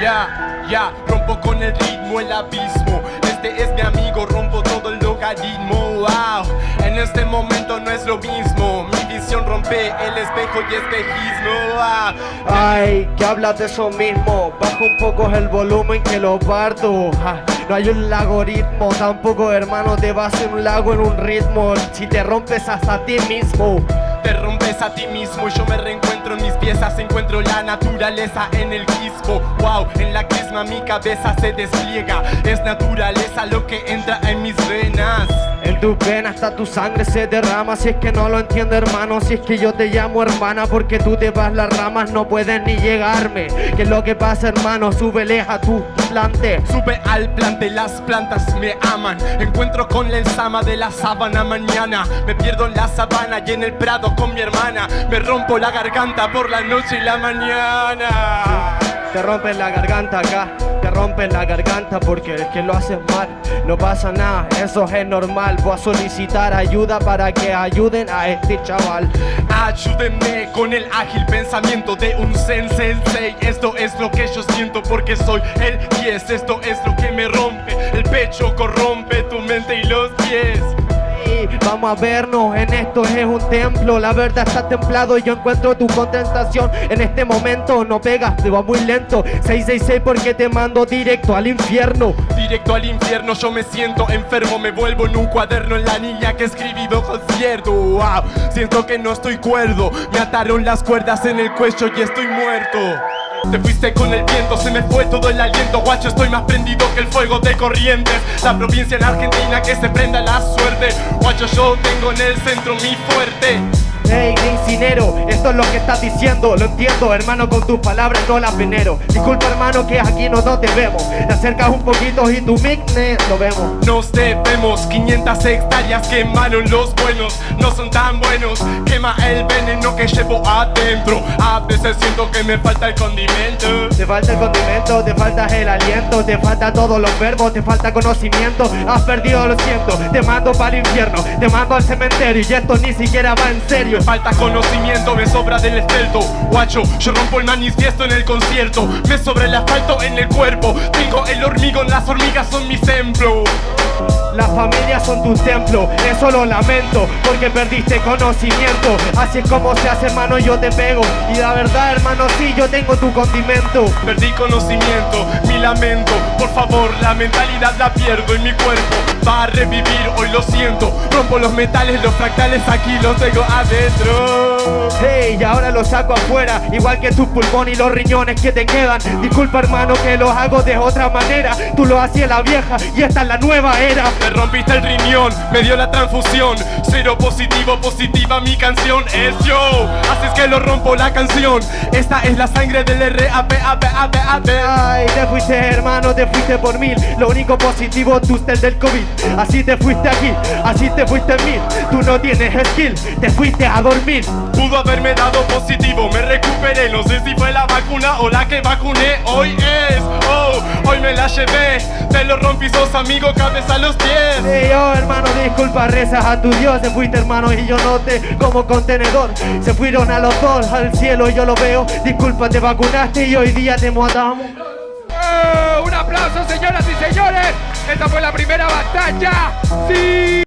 Ya, rompo con el ritmo el abismo. Este es mi amigo, rompo todo el logaritmo. Wow, en este momento no es lo mismo. Mi visión rompe el espejo y espejismo. Ay, que hablas de eso mismo. Baja un poco el volumen que lo parto. No hay un algoritmo, tampoco hermano te vas en un lago en un ritmo. Si te rompes hasta ti mismo te rompes a ti mismo Yo me reencuentro en mis piezas. Encuentro la naturaleza en el quispo Wow, en la crisma mi cabeza se despliega. Es naturaleza lo que entra en mis venas en tu venas hasta tu sangre se derrama. Si es que no lo entiendo hermano Si es que yo te llamo hermana Porque tú te vas las ramas No puedes ni llegarme. ¿Qué es lo que pasa hermano? Súbele a tu plante. Sube al plante Las plantas me aman. Encuentro con la ensama de la sábana mañana. Me pierdo en la sabana y en el prado con mi hermana. Me rompo la garganta por la noche y la mañana. Te rompen la garganta acá, rompen la garganta porque es que lo haces mal. No pasa nada, eso es normal. Voy a solicitar ayuda para que ayuden a este chaval. Ayúdenme con el ágil pensamiento de un sensei. Esto es lo que yo siento porque soy el 10 Esto es lo que me rompe, el pecho corrompe tu mente y los pies Vamos a vernos, en esto es un templo. La verdad está templado y yo encuentro tu contestación En este momento no pegas, te va muy lento. 666 porque te mando directo al infierno. Directo al infierno, yo me siento enfermo Me vuelvo en un cuaderno en la niña que escribí concierto Wow, siento que no estoy cuerdo. Me ataron las cuerdas en el cuello y estoy muerto te fuiste con el viento, se me fue todo el aliento. Guacho, estoy más prendido que el fuego de corrientes. La provincia en Argentina que se prenda la suerte. Guacho, yo tengo en el centro mi fuerte Hey, incinero, esto es lo que estás diciendo Lo entiendo, hermano, con tus palabras no las venero. Disculpa, hermano, que aquí no, no te vemos. Te acercas un poquito y tu mic lo vemos. Nos debemos 500 hectáreas quemaron los buenos No son tan buenos. Quema el veneno que llevo adentro. A veces siento que me falta el condimento. Te falta el condimento, te falta el aliento Te falta todos los verbos, te falta conocimiento. Has perdido, lo siento, te mando para el infierno Te mando al cementerio y esto ni siquiera va en serio me falta conocimiento, me sobra del estelto Guacho, yo rompo el manifiesto en el concierto. Me sobra el asfalto en el cuerpo. Tengo el hormigón, las hormigas son mi templo. Las familias son tu templo, eso lo lamento Porque perdiste conocimiento. Así es como se hace hermano, yo te pego. Y la verdad hermano, sí, yo tengo tu condimento. Perdí conocimiento, mi lamento. Por favor, la mentalidad la pierdo en mi cuerpo. Va a revivir, hoy lo siento. Rompo los metales, los fractales aquí los tengo adentro Hey, y ahora los saco afuera Igual que tu pulmón y los riñones que te quedan. Disculpa hermano que lo hago de otra manera. Tú lo hacías la vieja y esta es la nueva era. Me rompiste el riñón, me dio la transfusión. Cero positivo, positiva mi canción. Es yo Haces que lo rompo la canción. Esta es la sangre del RAP, AP, AP, AP Ay, te fuiste hermano, te fuiste por mil. Lo único positivo, tú estás del COVID. Así te fuiste aquí, así te fuiste en mil. Tú no tienes skill, te fuiste a dormir. Pudo haberme dado positivo, me recuperé. No sé si fue la vacuna o la que vacuné. Hoy es, oh, hoy me la llevé. Te lo rompí, sos amigo, cabeza a los pies. Hey yo hermano, disculpa, rezas a tu Dios. Se fuiste hermano y yo no te como contenedor. Se fueron a los dos al cielo yo lo veo. Disculpa, te vacunaste y hoy día te matamos. ¡Oh! Un aplauso señoras y señores. Esta fue la primera batalla. ¡Sí!